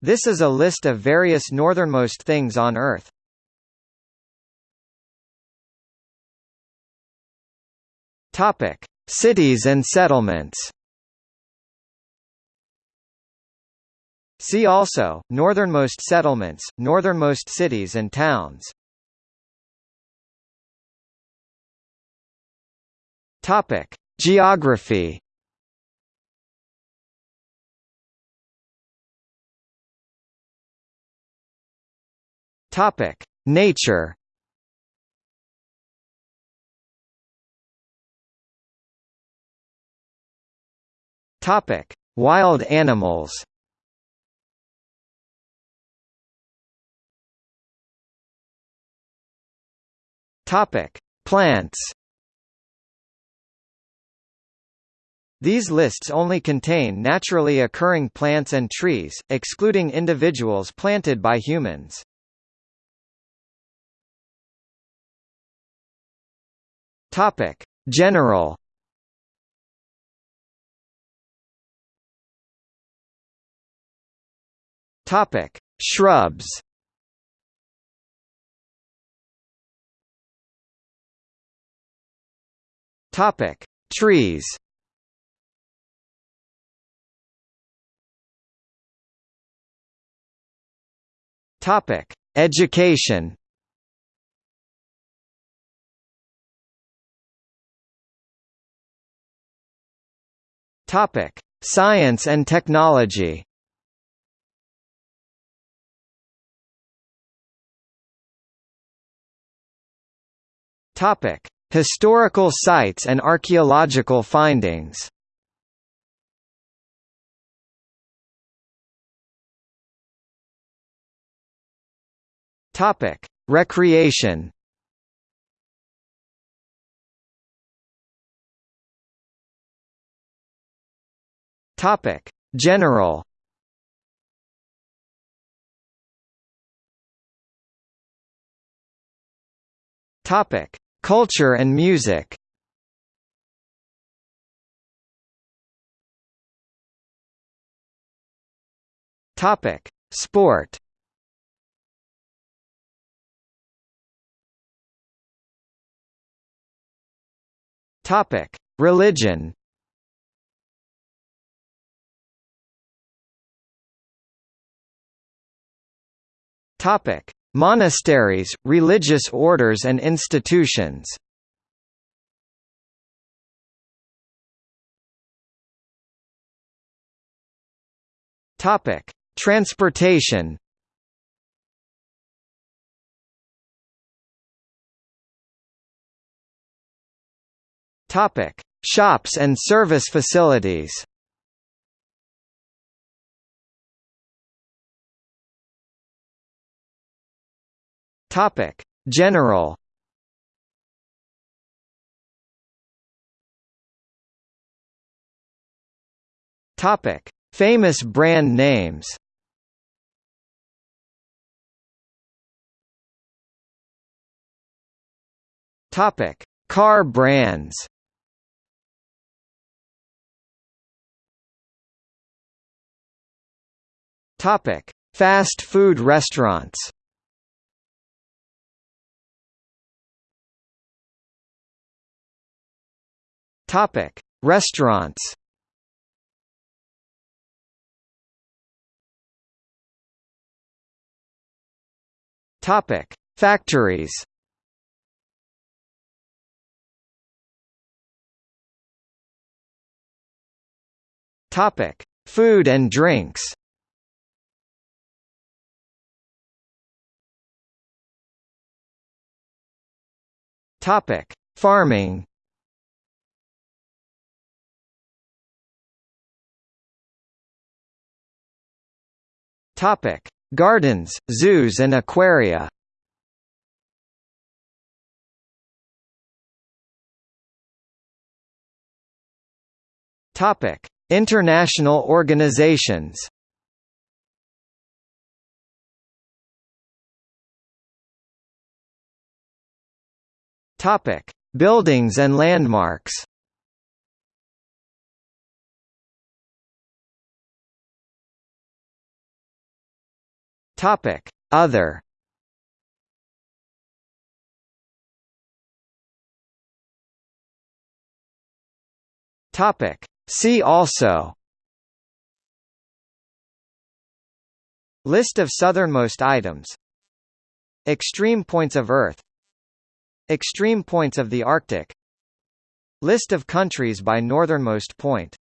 This is a list of various northernmost things on Earth. Topic: Cities and settlements. See also, northernmost settlements, northernmost cities and towns. Topic: Geography. Topic: Nature. Topic: Wild animals. Topic: Plants. These lists only contain naturally occurring plants and trees, excluding individuals planted by humans. Topic: General. Topic: Shrubs. Topic: Trees. Topic: Education. Topic: Science and technology. Topic: Historical sites and archaeological findings. Topic: Recreation. Topic: General. Topic: Culture and music. Topic: Sport. Topic: Religion. Topic: Monasteries, religious orders and institutions. Topic: Transportation. Topic: Shops and service facilities. Topic: General. Topic: Famous brand names. Topic: Car brands. Topic: Fast food restaurants. Topic: Restaurants. Topic: Factories. Topic: Food and drinks. Topic: Farming. Topic: Gardens, zoos and aquaria. Topic: International organizations. Topic: Buildings and landmarks. Topic: Other. Topic: See also. List of southernmost items. Extreme points of Earth. Extreme points of the Arctic. List of countries by northernmost point